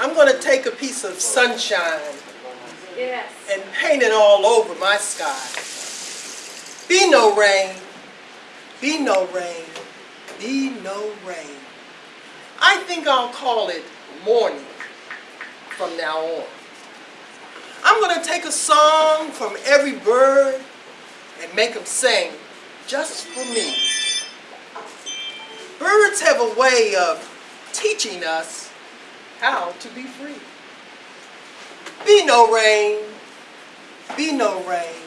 I'm going to take a piece of sunshine Yes. and paint it all over my sky. Be no rain, be no rain, be no rain. I think I'll call it morning from now on. I'm going to take a song from every bird and make them sing just for me. Birds have a way of teaching us how to be free. Be no rain, be no rain,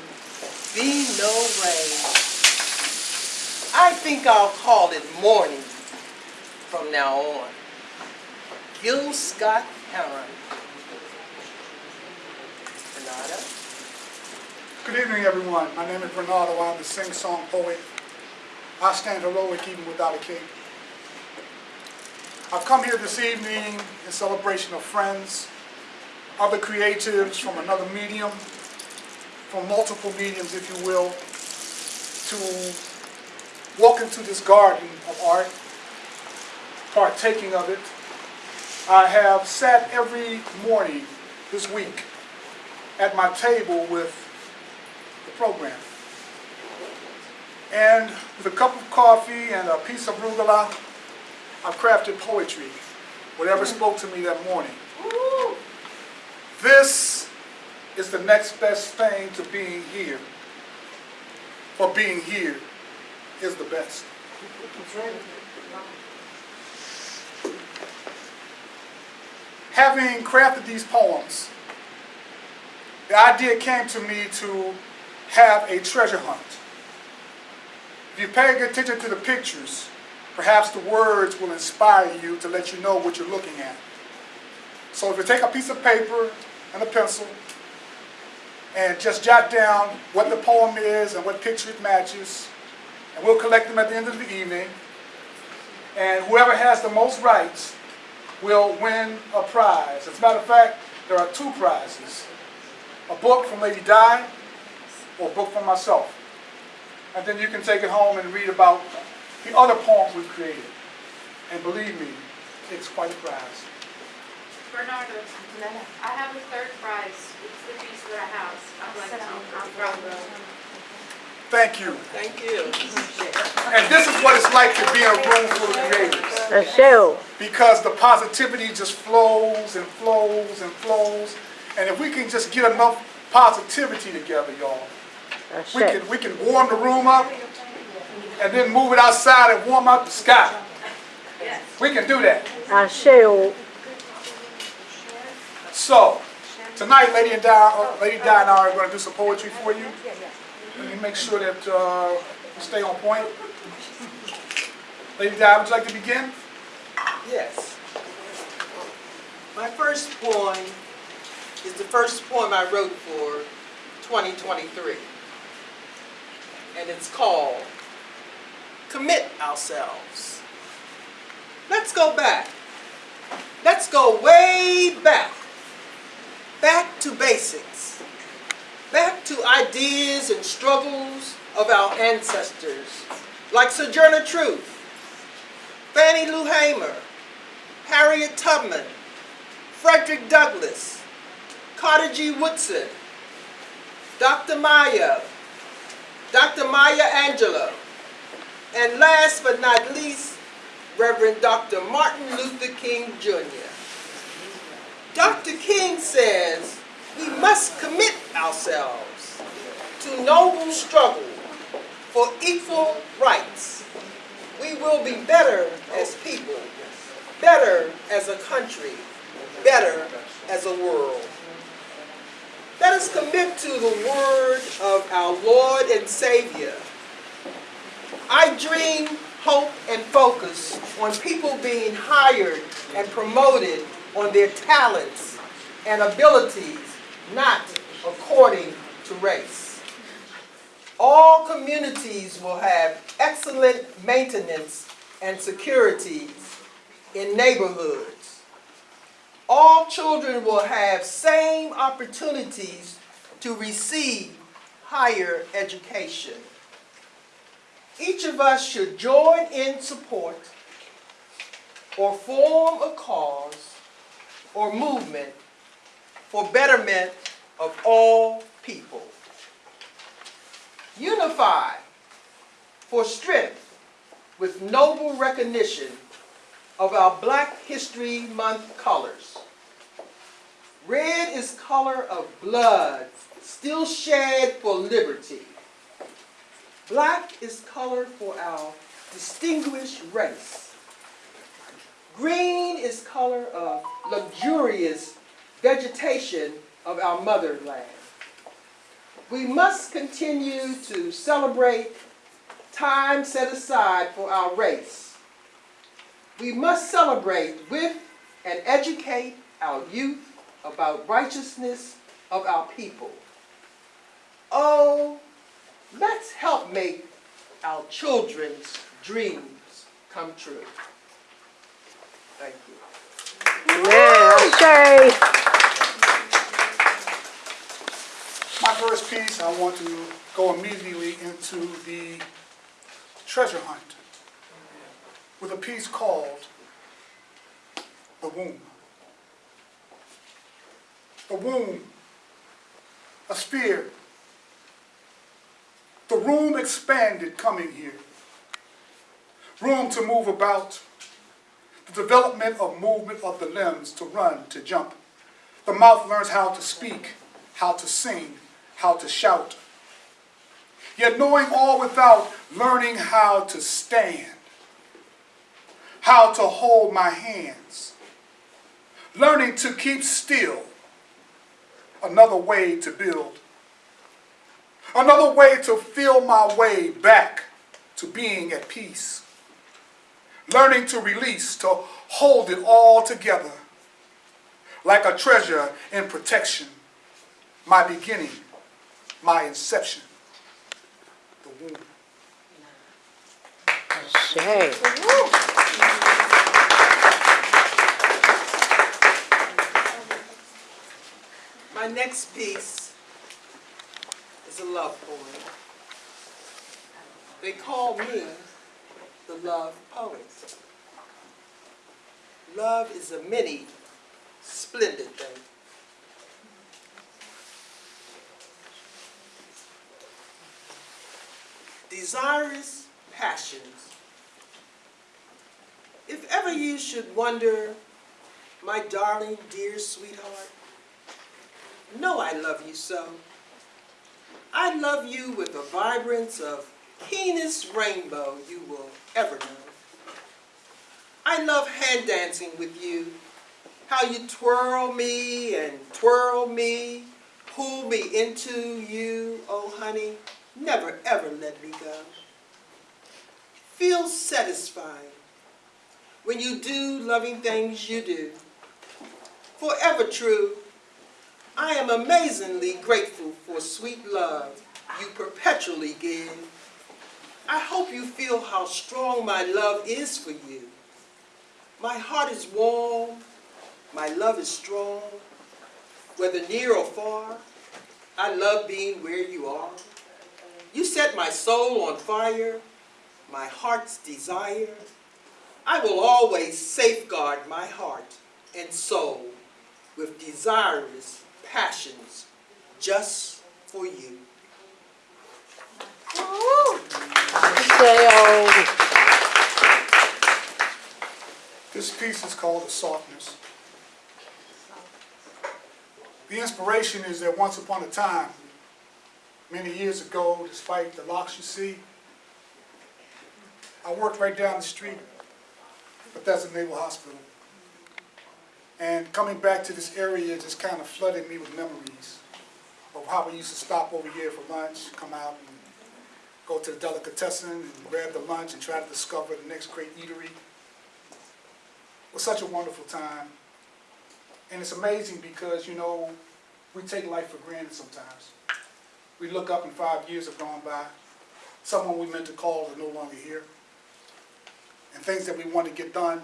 be no rain. I think I'll call it morning from now on. Gil Scott Heron. Renata? Good evening, everyone. My name is Bernardo. I'm the sing-song poet. I stand heroic even without a cape. I've come here this evening in celebration of friends, other creatives from another medium, from multiple mediums, if you will, to walk into this garden of art, partaking of it. I have sat every morning this week at my table with the program. And with a cup of coffee and a piece of arugula, I've crafted poetry, whatever mm. spoke to me that morning. This is the next best thing to being here. For being here is the best. Having crafted these poems, the idea came to me to have a treasure hunt. If you pay attention to the pictures, perhaps the words will inspire you to let you know what you're looking at. So if you take a piece of paper and a pencil and just jot down what the poem is and what picture it matches, and we'll collect them at the end of the evening, and whoever has the most rights will win a prize. As a matter of fact, there are two prizes. A book from Lady Di or a book from myself. And then you can take it home and read about the other poems we've created. And believe me, it's quite a prize. Bernardo, I have a third prize. It's the piece of our house. I'd like to from Thank you. Thank you. And this is what it's like to be in a room full of creators. A show. Because the positivity just flows and flows and flows. And if we can just get enough positivity together, y'all, we can, we can warm the room up and then move it outside and warm up the sky. We can do that. I shall. So, tonight, Lady and Di, uh, Lady Di and I are going to do some poetry for you. Let me make sure that uh, we stay on point. Lady Di, would you like to begin? Yes. My first poem is the first poem I wrote for 2023. And it's called Commit Ourselves. Let's go back. Let's go way back. Back to basics. Back to ideas and struggles of our ancestors, like Sojourner Truth, Fannie Lou Hamer, Harriet Tubman, Frederick Douglass, Carter G. Woodson, Dr. Maya, Dr. Maya Angelou, and last but not least, Reverend Dr. Martin Luther King Jr. Dr. King says we must commit ourselves to noble struggle for equal rights. We will be better as people, better as a country, better as a world. Let us commit to the word of our Lord and Savior. I dream, hope, and focus on people being hired and promoted on their talents and abilities, not according to race. All communities will have excellent maintenance and security in neighborhoods. All children will have same opportunities to receive higher education. Each of us should join in support or form a cause or movement for betterment of all people. Unify for strength with noble recognition of our Black History Month colors. Red is color of blood still shed for liberty. Black is color for our distinguished race. Green is color of luxurious vegetation of our motherland. We must continue to celebrate time set aside for our race. We must celebrate with and educate our youth about righteousness of our people. Oh, let's help make our children's dreams come true. Thank you. Man, My first piece, I want to go immediately into the treasure hunt with a piece called The Womb. The womb, a spear. The room expanded coming here. Room to move about. The development of movement of the limbs to run, to jump. The mouth learns how to speak, how to sing, how to shout. Yet knowing all without learning how to stand, how to hold my hands, learning to keep still, another way to build, another way to feel my way back to being at peace, learning to release, to hold it all together. Like a treasure in protection, my beginning, my inception, the womb. My next piece a love poem. They call me the love poet. Love is a many splendid thing. Desirous passions. If ever you should wonder, my darling, dear sweetheart, know I love you so. I love you with the vibrance of keenest rainbow you will ever know. I love hand dancing with you, how you twirl me and twirl me, pull me into you, oh honey, never ever let me go. Feel satisfied when you do loving things you do. Forever true, I am amazingly grateful for sweet love you perpetually give. I hope you feel how strong my love is for you. My heart is warm, my love is strong. Whether near or far, I love being where you are. You set my soul on fire, my heart's desire. I will always safeguard my heart and soul with desirous passions just for you. This piece is called The Softness. The inspiration is that once upon a time, many years ago, despite the locks you see, I worked right down the street, Bethesda Naval Hospital. And coming back to this area just kind of flooded me with memories of how we used to stop over here for lunch, come out and go to the delicatessen and grab the lunch and try to discover the next great eatery. It was such a wonderful time. And it's amazing because, you know, we take life for granted sometimes. We look up and five years have gone by. Someone we meant to call is no longer here. And things that we want to get done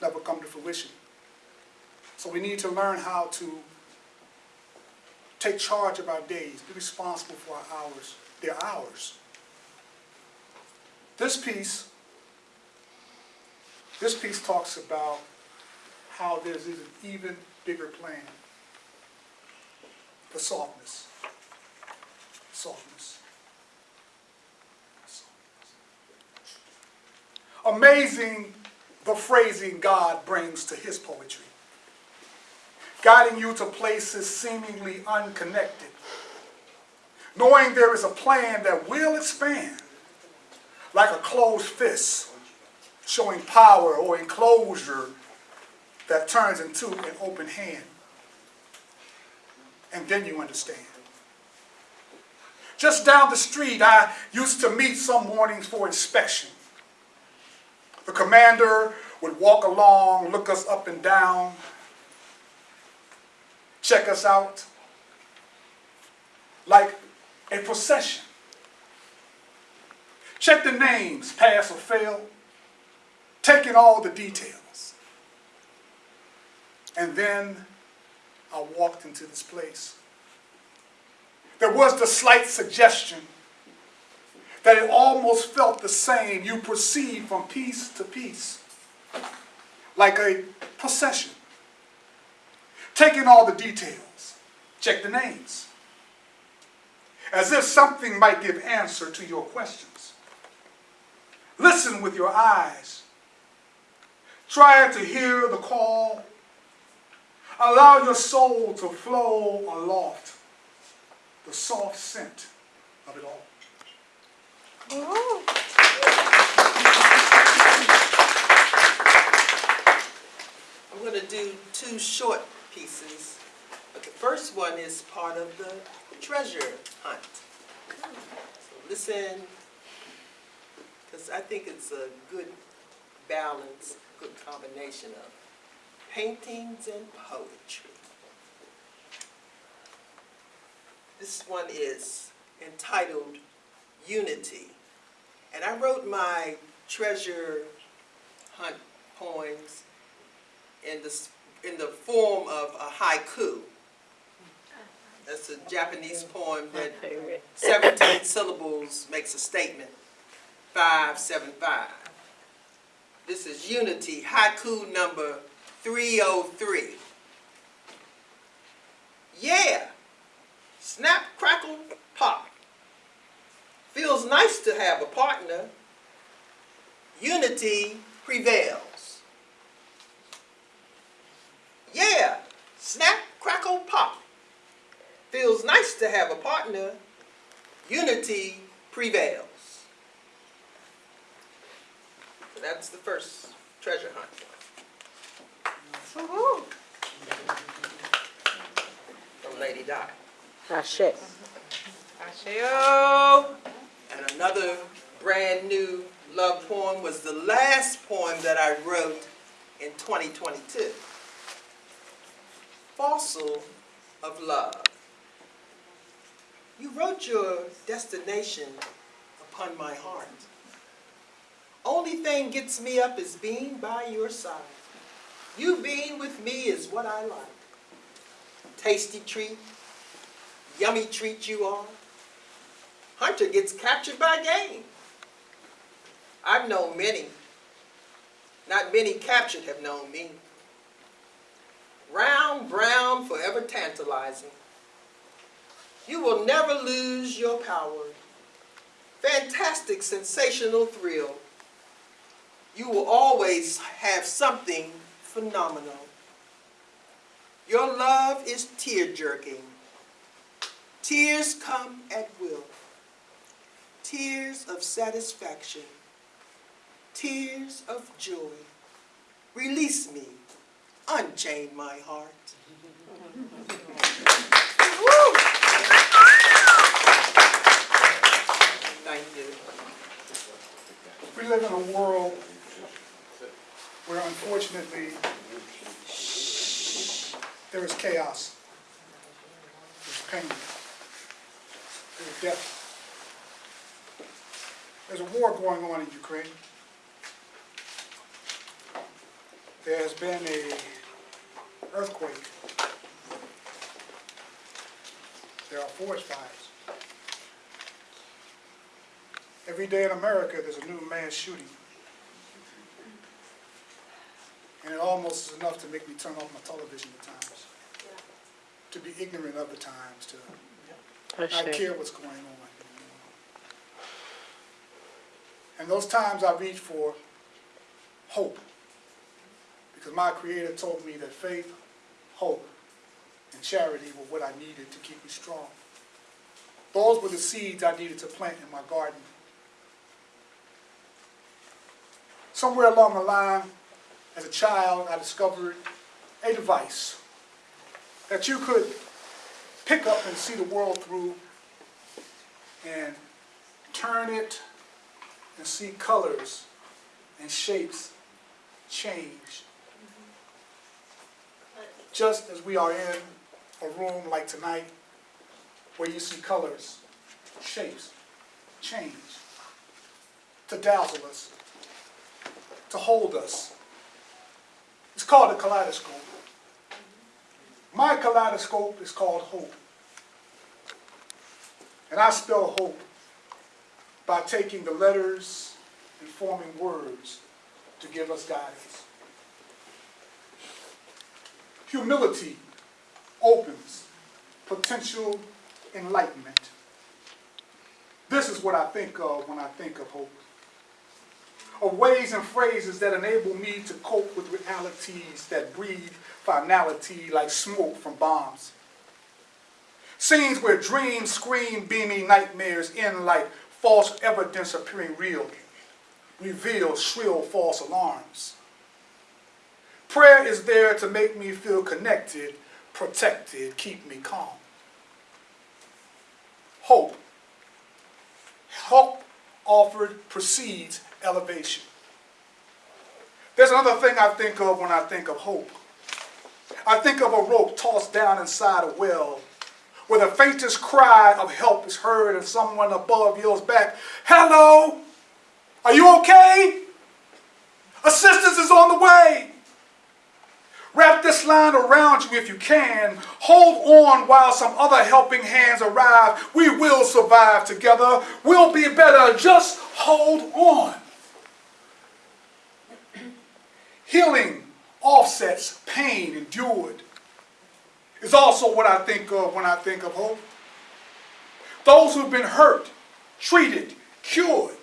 never come to fruition. So we need to learn how to take charge of our days, be responsible for our hours. They're ours. This piece, this piece talks about how there's an even bigger plan. The softness. Softness. Amazing the phrasing God brings to his poetry, guiding you to places seemingly unconnected, knowing there is a plan that will expand like a closed fist, showing power or enclosure that turns into an open hand. And then you understand. Just down the street, I used to meet some mornings for inspection. The commander would walk along, look us up and down, check us out, like a procession. Check the names, pass or fail, taking all the details. And then I walked into this place. There was the slight suggestion that it almost felt the same. You proceed from piece to piece, like a procession. Taking all the details, check the names, as if something might give answer to your questions. Listen with your eyes. Try to hear the call. Allow your soul to flow aloft, the soft scent of it all. I'm going to do two short pieces. But the first one is part of the treasure hunt. So listen, because I think it's a good balance, good combination of paintings and poetry. This one is entitled Unity. And I wrote my treasure hunt poems in the, in the form of a haiku. That's a Japanese poem that 17 syllables makes a statement. Five, seven, five. This is Unity, haiku number 303. Yeah, snap, crackle, pop. Feels nice to have a partner. Unity prevails. Yeah, snap, crackle, pop. Feels nice to have a partner. Unity prevails. So that's the first treasure hunt. From Lady Di. Ashe. Asheo. And another brand new love poem was the last poem that I wrote in 2022. Fossil of Love. You wrote your destination upon my heart. Only thing gets me up is being by your side. You being with me is what I like. Tasty treat, yummy treat you are. Hunter gets captured by game. I've known many. Not many captured have known me. Round, brown, forever tantalizing. You will never lose your power. Fantastic, sensational thrill. You will always have something phenomenal. Your love is tear-jerking. Tears come at will tears of satisfaction, tears of joy. Release me, unchain my heart. Thank you. We live in a world where unfortunately there is chaos, there's pain, there's death. There's a war going on in Ukraine. There has been a earthquake. There are forest fires. Every day in America, there's a new mass shooting. And it almost is enough to make me turn off my television at times. To be ignorant of the times, to not care what's going on. And those times I reach for hope. Because my Creator told me that faith, hope, and charity were what I needed to keep me strong. Those were the seeds I needed to plant in my garden. Somewhere along the line, as a child, I discovered a device that you could pick up and see the world through and turn it and see colors and shapes change. Just as we are in a room like tonight where you see colors, shapes change to dazzle us, to hold us. It's called a kaleidoscope. My kaleidoscope is called hope. And I spell hope by taking the letters and forming words to give us guidance. Humility opens potential enlightenment. This is what I think of when I think of hope. Of ways and phrases that enable me to cope with realities that breathe finality like smoke from bombs. Scenes where dreams scream beaming nightmares in like false evidence appearing real, reveal shrill false alarms. Prayer is there to make me feel connected, protected, keep me calm. Hope. Hope offered precedes elevation. There's another thing I think of when I think of hope. I think of a rope tossed down inside a well where the faintest cry of help is heard and someone above yells back, Hello, are you okay? Assistance is on the way. Wrap this line around you if you can. Hold on while some other helping hands arrive. We will survive together. We'll be better. Just hold on. Healing offsets pain endured is also what I think of when I think of hope. Those who've been hurt, treated, cured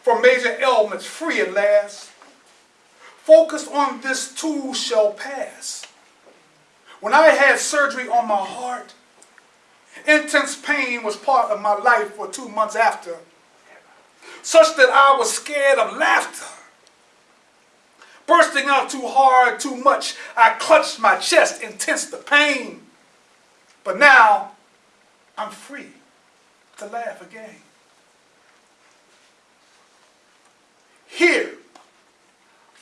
from major ailments free at last. Focus on this too shall pass. When I had surgery on my heart, intense pain was part of my life for two months after, such that I was scared of laughter. Bursting out too hard, too much, I clutched my chest and tensed the pain. But now, I'm free to laugh again. Here,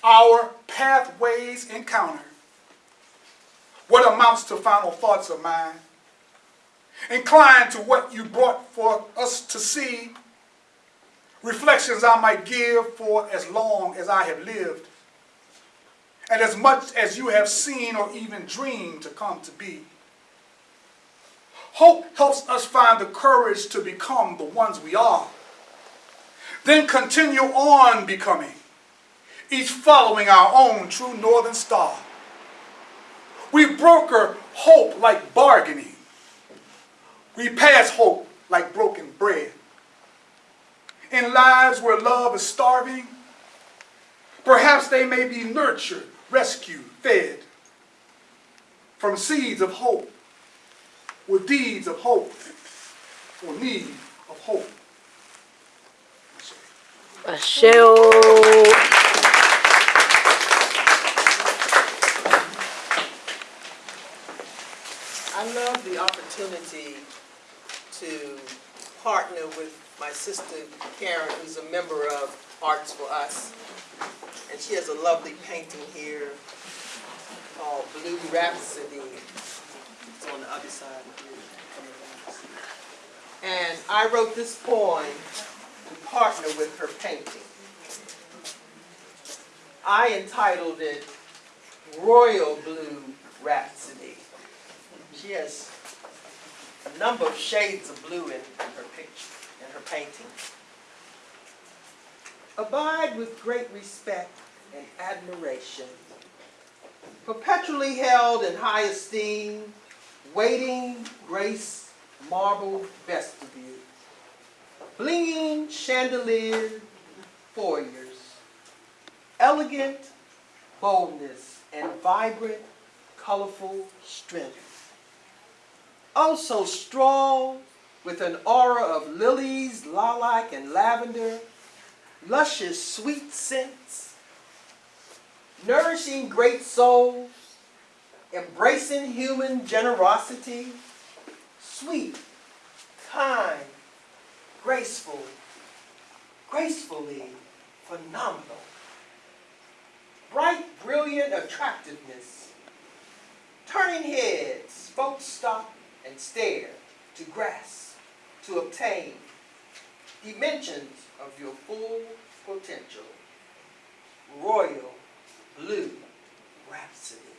our pathways encounter what amounts to final thoughts of mine. Inclined to what you brought for us to see, reflections I might give for as long as I have lived, and as much as you have seen or even dreamed to come to be. Hope helps us find the courage to become the ones we are, then continue on becoming, each following our own true northern star. We broker hope like bargaining. We pass hope like broken bread. In lives where love is starving, perhaps they may be nurtured, rescued, fed from seeds of hope, with deeds of hope, or need of hope. Ashe. I love the opportunity to partner with my sister Karen, who's a member of Arts for Us. And she has a lovely painting here called Blue Rhapsody. It's on the other side of here. And I wrote this poem to partner with her painting. I entitled it Royal Blue Rhapsody. She has a number of shades of blue in her picture, in her painting. Abide with great respect and admiration perpetually held in high esteem, waiting grace marble vestibule, blinging chandelier foyers, elegant boldness and vibrant, colorful strength. Oh, also strong with an aura of lilies, lilac, and lavender, luscious sweet scents, nourishing great souls, embracing human generosity, sweet, kind, graceful, gracefully phenomenal. Bright, brilliant attractiveness, turning heads, folks stop and stare to grasp, to obtain dimensions of your full potential. Royal Blue Rhapsody.